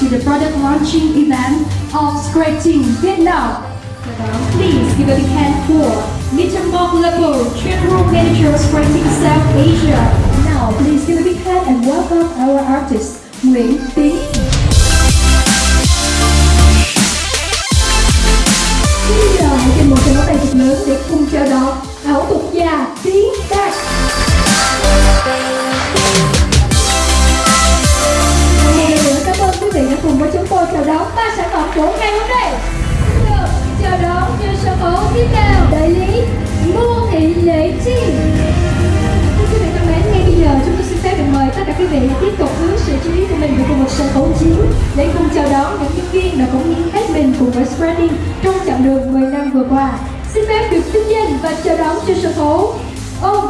to the product launching event of Scratching Vietnam. Please give a big hand for Mr. Mark Lepo, General Manager of Scratching South Asia. Now, please give a big hand and welcome our artist, Nguyen Tinh của ngày hôm nay. được Chào đón cho sân khấu tiếp theo đại lý Ngô Thị Lệ Chi. Quý vị thân mến, ngay bây giờ chúng tôi xin phép được mời tất cả quý vị tiếp tục hướng sự chú ý của mình về khu vực sân khấu chính để cùng chào đón những nhân viên đã cống hiến hết mình cùng với Spreading trong chặng đường 10 năm vừa qua. Xin phép được vinh danh và chào đón cho sân khấu ông